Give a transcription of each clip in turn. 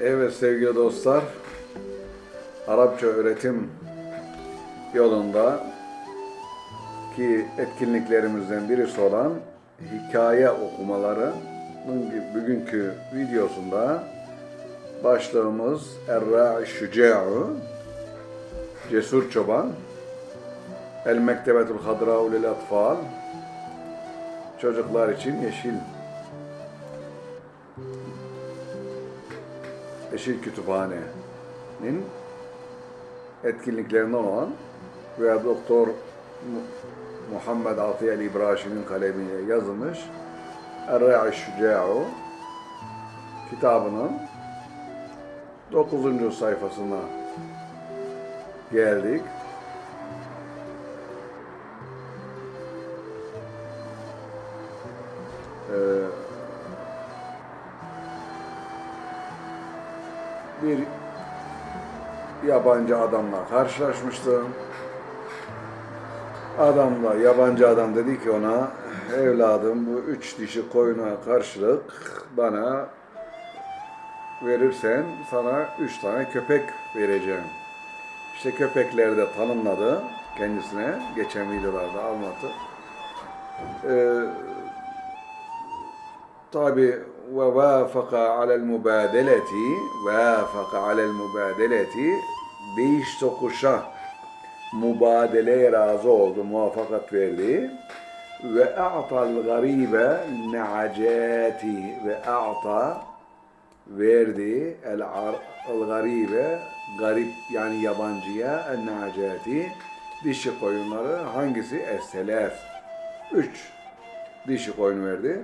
Evet sevgili dostlar, Arapça öğretim yolunda ki etkinliklerimizden birisi olan hikaye okumaları bugünkü videosunda başlığımız Erra Şüce'u Cesur Çoban El Mektebetul Hadra'u lil Atfal Çocuklar için yeşil Yeşil Kütüphane'nin etkinliklerinden olan ve Doktor Muhammed Atiyel İbrahim'in kalemiyle yazılmış Er-Ra'i Şüca'u kitabının 9. sayfasına geldik. Ee, bir yabancı adamla karşılaşmıştım. Adamla, yabancı adam dedi ki ona, evladım bu üç dişi koyuna karşılık bana verirsen sana üç tane köpek vereceğim. İşte köpekleri de tanımladı kendisine. Geçen videolarda anlattı. Ee, tabi vafaka alel mübadeleti vafaka alel mübadeleti değiş tokuşa mübadeleye razı oldu, muvaffakat verdi. Ve a'tal garibe ne'acati ve a'ta verdi el, el garibe garip yani yabancıya el ne'acati dişi koyunları hangisi? Es-selef. Üç dişi koyun verdi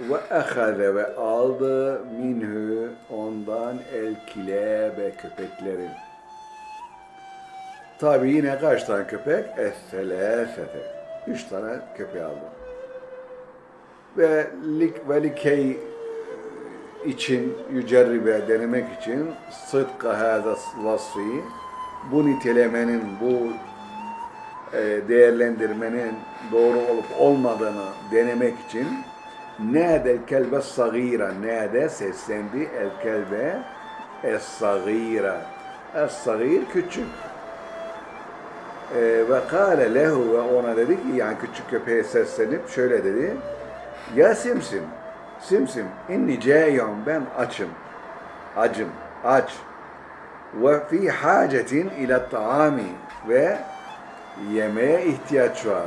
ve ehaze ve aldı minhu ondan el kilebe köpekleri. Tabi yine kaç tane köpek? Es-selefete. Üç tane köpeği aldı. Ve lik ve likey için yücerribe denemek için sıdka hâzâ vasfı bu nitelemenin, bu e, değerlendirmenin doğru olup olmadığını denemek için Nâdel kelbe sagîra. Nâde seslendi el kelbe es sagîra. Es sagîr küçük. Ee, ve kâle lehu ve ona dedi ki yani küçük köpeğe seslenip şöyle dedi. Ya simsim, simsim inni câyon ben açım. Acım, aç. Ve fi hacetin ila taami ve yemeğe ihtiyaç var.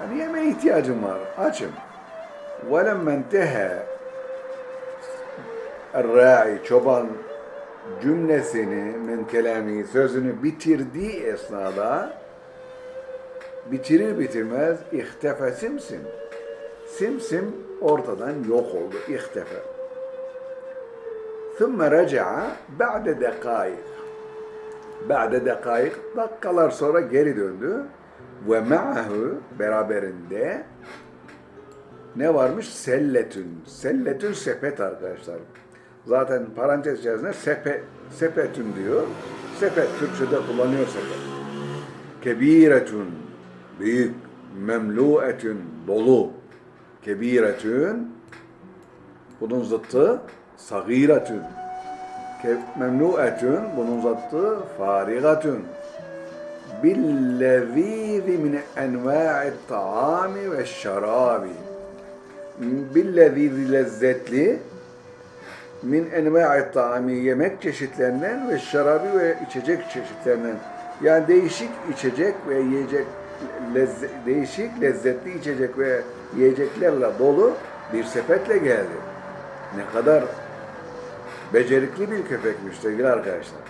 Yani yemeğe ihtiyacım var, açım. وَلَمَّ انْتَهَى الرَّاعِ çoban cümlesini min kelami sözünü bitirdiği esnada bitirir bitirmez ihtefe simsim. Simsim ortadan yok oldu. İhtefe. ثُمَّ رَجَعَ بَعْدَ دَقَائِقٍ Ba'de dakikaik dakikalar sonra geri döndü ve ma'ahu beraberinde ne varmış? Selletün. Selletün sepet arkadaşlar. Zaten parantez içerisinde sepe, sepetün diyor. Sepet Türkçe'de kullanıyor sepet. Kebiretün. Büyük. Memluetün. Dolu. Kebiretün. Bunun zıttı sagiretün. Memluetün. Bunun zıttı farigatün. Billezîzi min envâ'i ta'ami ve şarabi billezî lezzetli min enva'i ta'ami yemek çeşitlerinden ve şarabı ve içecek çeşitlerinden yani değişik içecek ve yiyecek lezze, değişik lezzetli içecek ve yiyeceklerle dolu bir sepetle geldi. Ne kadar becerikli bir köpekmiş sevgili arkadaşlar.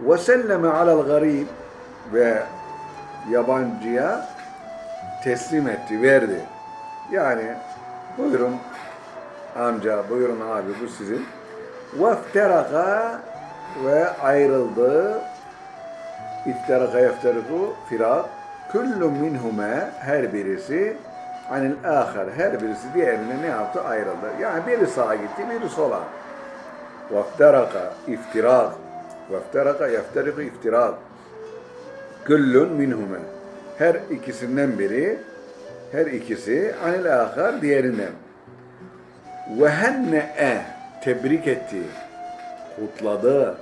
Ve selleme alel garib ve yabancıya teslim etti, verdi. Yani Buyurun amca, buyurun abi bu sizin. Vefteraka ve ayrıldı. İfteraka yefteriku firak. Kullu minhume her birisi anil ahar her birisi diğerine ne yaptı? Ayrıldı. Yani biri sağa gitti, biri sola. Vefteraka iftirak. Vefteraka yefteriku iftirak. Kullun minhume. Her ikisinden biri her ikisi anil ahar diğerinden. Ve henne'e tebrik etti. kutladı.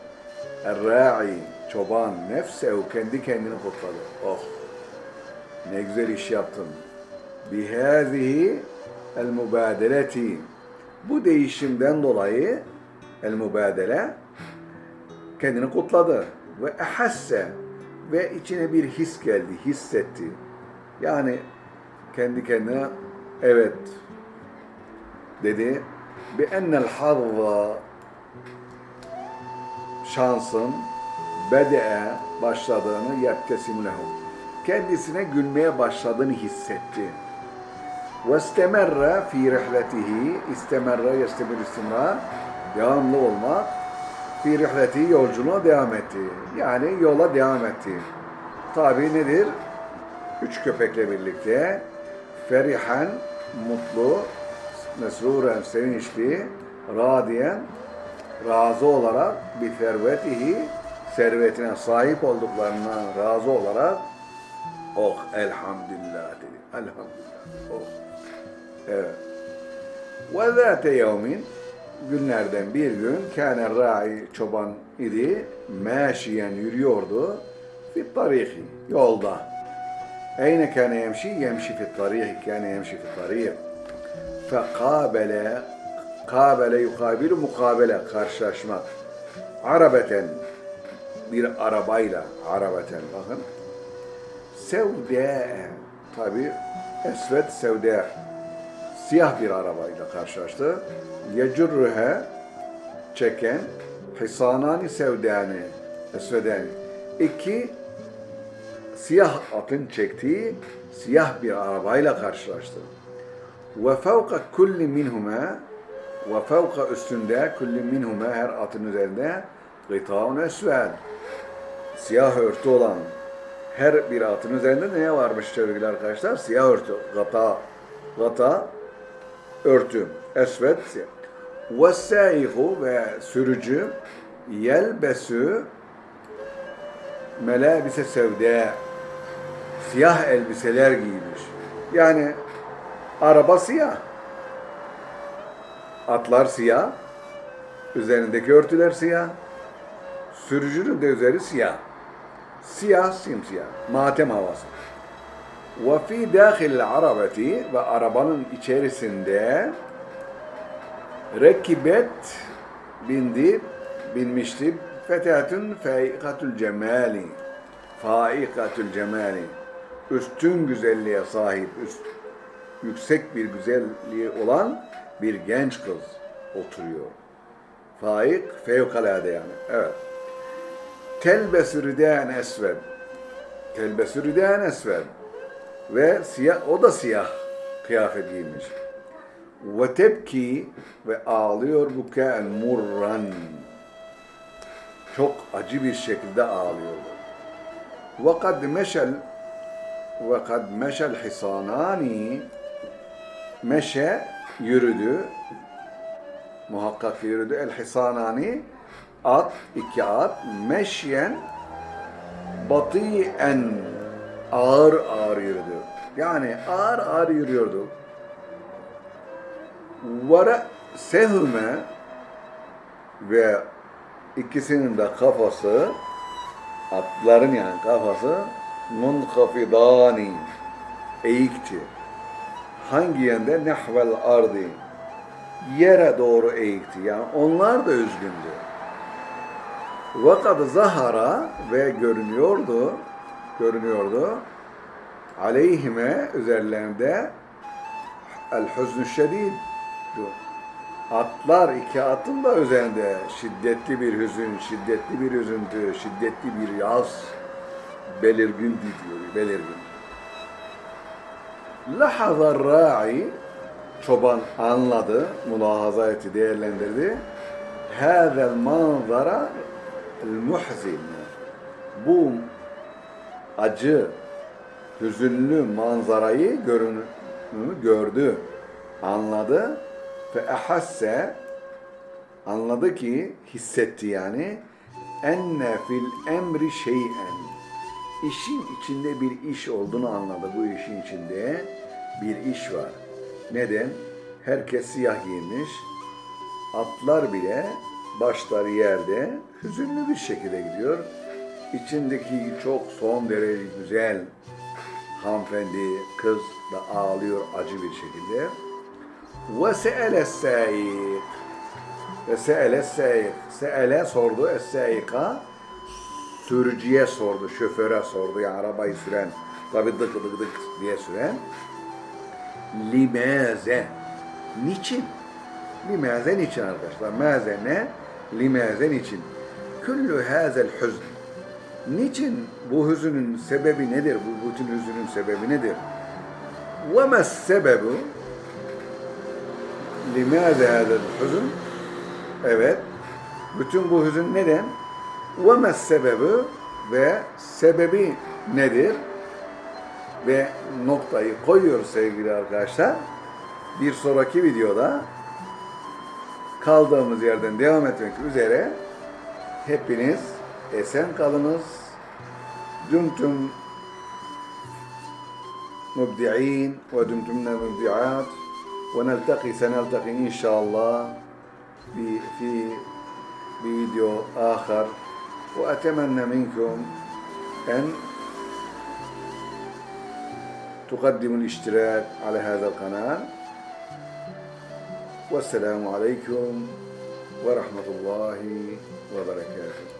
Er-ra'i çoban nefsehu kendi kendini kutladı. Oh ne güzel iş yaptın. Bihâzihi el mübadeleti. Bu değişimden dolayı el mübadele kendini kutladı ve ehasse ve içine bir his geldi, hissetti. Yani kendi kendine evet dedi. Bi ennel hazza şansın bede'e başladığını yebtesim lehu. Kendisine gülmeye başladığını hissetti. Ve istemerre fi rihletihi istemerre yestemir istimrar devamlı olmak fi rihletihi yolculuğa devam etti. Yani yola devam etti. Tabi nedir? Üç köpekle birlikte ferihen, mutlu, mesruren, sevinçli, radiyen, razı olarak bir servetihi, servetine sahip olduklarından razı olarak oh elhamdülillah dedi. Elhamdülillah. Oh. Evet. Ve zâte yevmin günlerden bir gün kâne ra'i çoban idi. Meşiyen yürüyordu. Fi tarihi. Yolda. Eyne kâne yemşi? Yemşi fi tarihi. Kâne yemşi fi tarihi. Fekâbele Kabele yukabilu mukabele karşılaşmak. Arabeten bir arabayla arabeten bakın. Sevde tabi esvet sevde siyah bir arabayla karşılaştı. Yecurruhe çeken hisanani sevdani esvedani. İki siyah atın çektiği siyah bir arabayla karşılaştı. Ve fevka kulli minhuma ve fevka üstünde kulli minhuma her atın üzerinde gıtaun esved siyah örtü olan her bir atın üzerinde ne varmış sevgili arkadaşlar? Siyah örtü, gata, gata, örtü, siyah. Ve sâihu ve sürücü yelbesü melabise sevde siyah elbiseler giymiş. Yani araba siyah. Atlar siyah. Üzerindeki örtüler siyah. Sürücünün de üzeri siyah. Siyah simsiyah. Matem havası. Fi dâhil arabeti ve arabanın içerisinde rekibet bindi, binmişti. Fetatun faikatul cemali. Faikatul cemali. Üstün güzelliğe sahip, üst, yüksek bir güzelliği olan bir genç kız oturuyor. Faik fevkalade yani. Evet. Telbesü riden esved. Telbesü riden esved. Ve siyah, o da siyah kıyafet giymiş. Ve tebki ve ağlıyor bukaen murran. Çok acı bir şekilde ağlıyor. Ve kad meşel ve kad meşel hisanani meşe yürüdü. Muhakkak yürüdü. El hisanani at, iki at. Meşyen batiyen ağır ağır yürüdü. Yani ağır ağır yürüyordu. Vara sehme ve ikisinin de kafası atların yani kafası munkafidani eğikti. Hangi yönde? Nehvel ardi. Yere doğru eğikti. Yani onlar da üzgündü. Vakat zahara ve görünüyordu, görünüyordu. Aleyhime üzerlerinde el hüznü şedid. Atlar iki atın da üzerinde şiddetli bir hüzün, şiddetli bir üzüntü, şiddetli bir yaz belirgin diyor, belirgin. Lahazar ra'i çoban anladı, mülahaza etti, değerlendirdi. Hâzel manzara muhzin. Bu acı, hüzünlü manzarayı görünü gördü, anladı ve ehasse anladı ki, hissetti yani enne fil emri şeyen işin içinde bir iş olduğunu anladı. Bu işin içinde bir iş var. Neden? Herkes siyah giymiş. Atlar bile başları yerde hüzünlü bir şekilde gidiyor. İçindeki çok son derece güzel hanımefendi, kız da ağlıyor acı bir şekilde. Ve se'ele sâik. Ve se'ele sâik. Se'ele sordu es-sâika. Sürücüye sordu, şoföre sordu. Yani arabayı süren, tabi dık dık dık diye süren. Limaze. Niçin? Limaze niçin arkadaşlar? Maze ne? Limaze niçin? Küllü hazel hüzn. Niçin bu hüzünün sebebi nedir? Bu bütün hüzünün sebebi nedir? Ve mes sebebu? Limaze hazel hüzn? Evet. Bütün bu hüzün neden? Ve mes sebebu? Ve sebebi nedir? Ve noktayı koyuyoruz sevgili arkadaşlar. Bir sonraki videoda kaldığımız yerden devam etmek üzere hepiniz esen kalınız. Dümtüm مبدعين ودمتمنا مبدعات ونلتقي سنلتقي إن شاء الله ب- في فيديو آخر وأتمنى منكم أن تقدموا الاشتراك على هذا القناة. والسلام عليكم ورحمة الله وبركاته.